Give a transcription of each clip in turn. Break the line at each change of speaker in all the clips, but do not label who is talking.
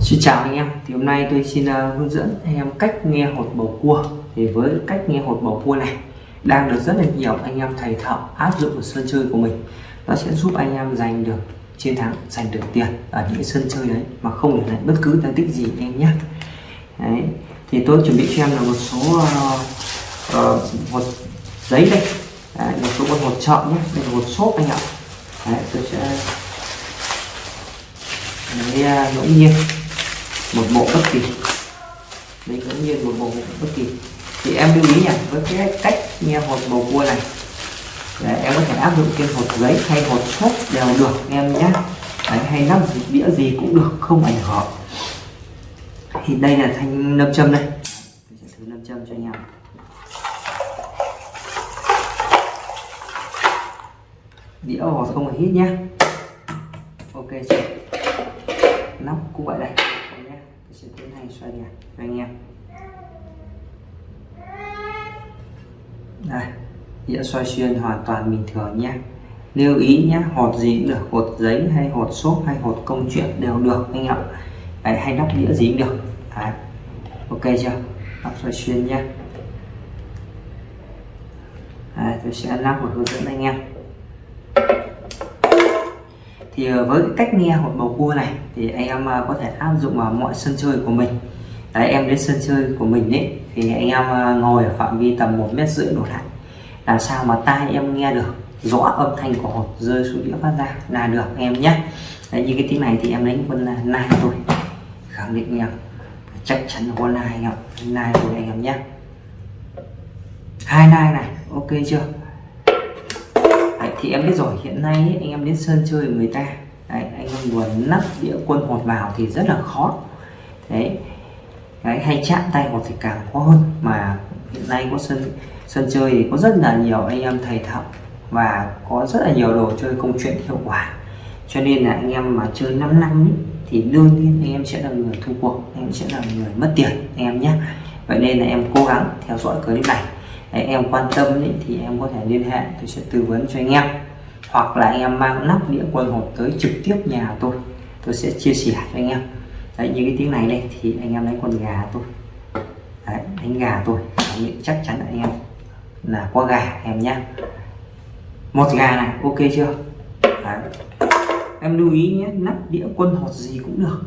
Xin chào anh em, thì hôm nay tôi xin uh, hướng dẫn anh em cách nghe hột bầu cua. Thì với cách nghe hột bầu cua này đang được rất là nhiều anh em thầy thợ áp dụng ở sân chơi của mình. Nó sẽ giúp anh em giành được chiến thắng giành được tiền ở những sân chơi đấy mà không để lại bất cứ thành tích gì anh em nhé. Đấy. Thì tôi chuẩn bị cho em là một số uh, uh, hột giấy đây đấy, một số con hột chọn nhé. Đây là hột xốp anh ạ. Đấy, tôi sẽ đấy ngẫu à, nhiên. Một bộ bất kỳ. Đấy ngẫu nhiên một bộ bất kỳ. Thì em lưu ý nhỉ với cái cách nghe hột bầu cua này. Đấy, em có thể áp dụng trên hột giấy hay hột xốp đều được em nhé. Đấy, hay nắp đĩa gì cũng được không ảnh hưởng. Thì đây là thanh nâm châm đây. Sẽ thử nâm châm cho anh em. Đĩa hột không phải hít nhé. Ok chưa nắp cũng vậy đây nhé tôi sẽ tiến hành xoay nhạc cho anh em. Đây đĩa xoay xuyên hoàn toàn bình thường nhé. Lưu ý nhé hột gì cũng được hột giấy hay hột xốp hay hột công chuyện đều được anh ạ. Đấy, hay nắp đĩa gì cũng được. Đấy. ok chưa? Nắp xoay xuyên nhé. Đấy, tôi sẽ lắp một hướng dẫn anh em. Thì ờ, với cái cách nghe hột bầu cua này thì anh em ờ, có thể áp dụng vào mọi sân chơi của mình đấy em đến sân chơi của mình ấy thì anh em à, ngồi ở phạm vi tầm một mét rưỡi đổ lại. Làm sao mà tai em nghe được rõ âm thanh của hột rơi xuống đĩa phát ra là được em nhé. Đấy, như cái tiếng này thì em đánh quân là nai thôi. Khẳng định em chắc chắn là con nai em nai thôi anh em nhé. Hai nai này ok chưa? Đấy, thì em biết rồi hiện nay ấy, anh em đến sân chơi người ta. Đấy, anh em muốn nắp đĩa quân hột vào thì rất là khó. Đấy đấy, hay chạm tay hoặc thì càng khó hơn. Mà hiện nay có sân sân chơi thì có rất là nhiều anh em thầy thợ và có rất là nhiều đồ chơi công chuyện hiệu quả. Cho nên là anh em mà chơi 5 năm ấy, thì đương nhiên anh em sẽ là người thua cuộc anh em sẽ là người mất tiền anh em nhé. Vậy nên là em cố gắng theo dõi clip này. Đấy, em quan tâm ấy, thì em có thể liên hệ tôi sẽ tư vấn cho anh em. Hoặc là anh em mang nắp đĩa quân hột tới trực tiếp nhà tôi tôi sẽ chia sẻ cho anh em đấy như cái tiếng này đây thì anh em đánh con gà tôi. Đấy, đánh gà tôi. Chắc chắn là anh em là có gà em nhé một gà này ok chưa? Đấy. em lưu ý nhé nắp đĩa quân hột gì cũng được.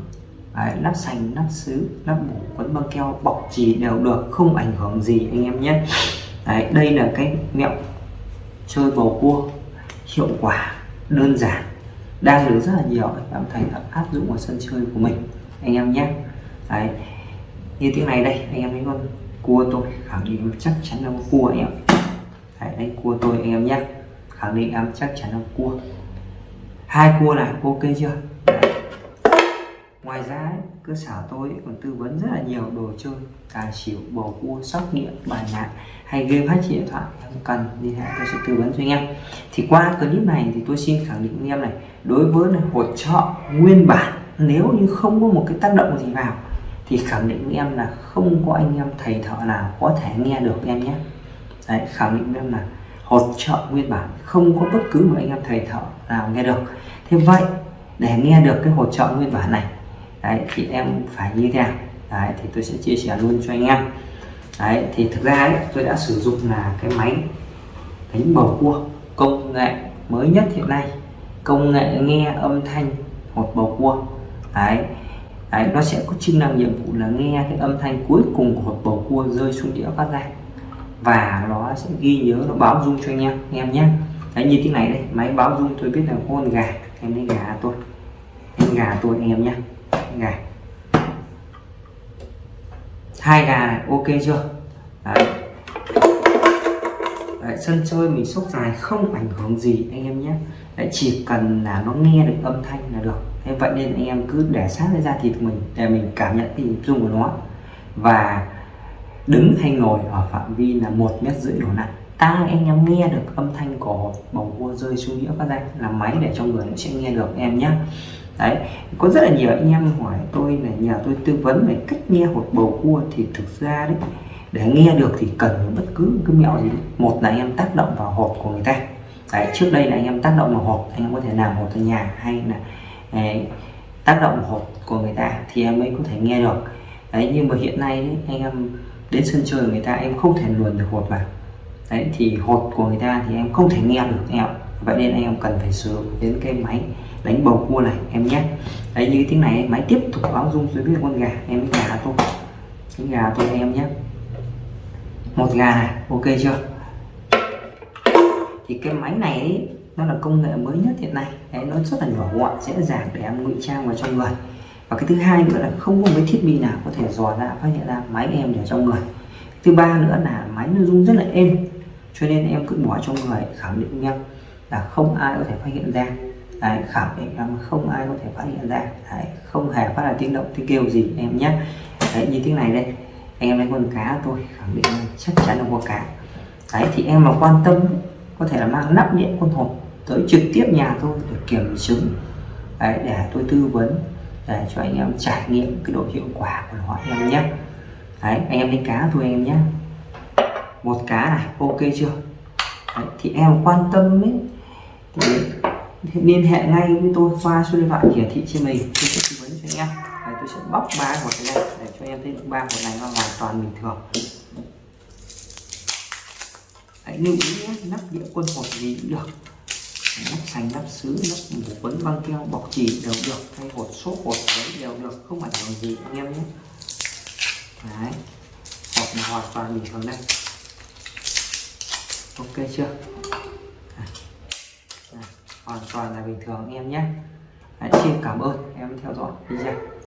Đấy, nắp sành nắp sứ nắp bổ quấn băng keo bọc chỉ đều được không ảnh hưởng gì anh em nhé. Đấy, đây là cái mẹo chơi bầu cua hiệu quả đơn giản. Đang được rất là nhiều anh em thành áp dụng vào sân chơi của mình anh em nhé. Đấy. Như tiếng này đây anh em thấy con cua tôi khẳng định chắc chắn là cua anh em. Đấy, đây cua tôi anh em nhé. Khẳng định em chắc chắn là cua. Hai cua này ok chưa? Đấy. ngoài ra ấy, cơ sở tôi còn tư vấn rất là nhiều đồ chơi tài xỉu bầu cua sóc điện bài nạn hay game hack điện thoại. Em cần liên hệ tôi sẽ tư vấn cho anh em. Thì qua clip này thì tôi xin khẳng định anh em này đối với này, hỗ trợ nguyên bản nếu như không có một cái tác động gì vào thì khẳng định với em là không có anh em thầy thợ nào có thể nghe được em nhé. Đấy khẳng định với em là hỗ trợ nguyên bản không có bất cứ một anh em thầy thợ nào nghe được. Thế vậy để nghe được cái hỗ trợ nguyên bản này đấy thì em phải như thế nào? Đấy thì tôi sẽ chia sẻ luôn cho anh em. Đấy thì thực ra ấy, tôi đã sử dụng là cái máy đánh bầu cua công nghệ mới nhất hiện nay. Công nghệ nghe âm thanh hột bầu cua đấy. Đấy, nó sẽ có chức năng nhiệm vụ là nghe cái âm thanh cuối cùng của hột bầu cua rơi xuống đĩa phát ra. Và nó sẽ ghi nhớ nó báo dung cho anh em anh em nhé. Đấy như thế này đây máy báo dung tôi biết là con gà. Em lấy gà tôi. Em gà tôi anh em nhé. Gà. Hai gà này ok chưa? Đấy. Đấy, sân chơi mình sốc dài không ảnh hưởng gì anh em nhé. Đấy, chỉ cần là nó nghe được âm thanh là được thế vậy nên anh em cứ để sát với da thịt của mình để mình cảm nhận cái dung của nó. Và đứng hay ngồi ở phạm vi là một mét rưỡi đổ lại tai anh em nghe được âm thanh của bầu cua rơi xuống đĩa phát ra là máy để cho người nó sẽ nghe được em nhé đấy, có rất là nhiều anh em hỏi tôi là nhờ tôi tư vấn về cách nghe hột bầu cua thì thực ra đấy, để nghe được thì cần bất cứ cái mẹo gì. Một là anh em tác động vào hộp của người ta. Đấy, trước đây là anh em tác động vào hộp anh em có thể làm hộp ở nhà hay là đấy, tác động hột của người ta thì em mới có thể nghe được. Đấy nhưng mà hiện nay đấy, anh em đến sân chơi người ta em không thể luồn được hột vào. Đấy thì hột của người ta thì em không thể nghe được em vậy nên anh em cần phải sử dụng đến cái máy đánh bầu cua này em nhé. Đấy như tiếng này máy tiếp tục báo rung dưới biết con gà em cái gà tôi. cái gà tôi em nhé. Một gà này ok chưa? Thì cái máy này ấy, nó là công nghệ mới nhất hiện nay. Đấy, nó rất là nhỏ gọn dễ dàng để em ngụy trang vào trong người. Và cái thứ hai nữa là không có mấy thiết bị nào có thể dò ra phát hiện ra máy em để trong người. Thứ ba nữa là máy nó rung rất là êm cho nên em cứ bỏ trong người khẳng định em là không ai có thể phát hiện ra. Đấy, khẳng định em không ai có thể phát hiện ra. Đấy, không hề phát ra tiếng động tiếng kêu gì em nhé đấy như tiếng này đây. Anh em lấy con cá tôi khẳng định chắc chắn là có cá. Đấy thì em mà quan tâm có thể là mang nắp điện con hộp tới trực tiếp nhà tôi để kiểm chứng. Đấy, để tôi tư vấn để cho anh em trải nghiệm cái độ hiệu quả của nó em nhé. Đấy anh em đánh cá thôi anh em nhé. Một cá này ok chưa? Đấy, thì em quan tâm ấy. Thì, liên hệ ngay với tôi qua số điện thoại hiển thị trên mình tôi sẽ tư vấn cho anh em. Đấy, tôi sẽ bóc ba hột này để cho em thấy ba hột này nó hoàn toàn bình thường. Hãy lưu ý nhé nắp đĩa quân hột gì cũng được nắp xanh nắp sứ nắp mủ quấn băng keo bọc chỉ đều được hay hột số hột đấy đều được không ảnh hưởng gì anh em nhé đấy hột này hoàn toàn bình thường đây ok chưa à. À. hoàn toàn là bình thường anh em nhé Đấy, xin cảm ơn em theo dõi video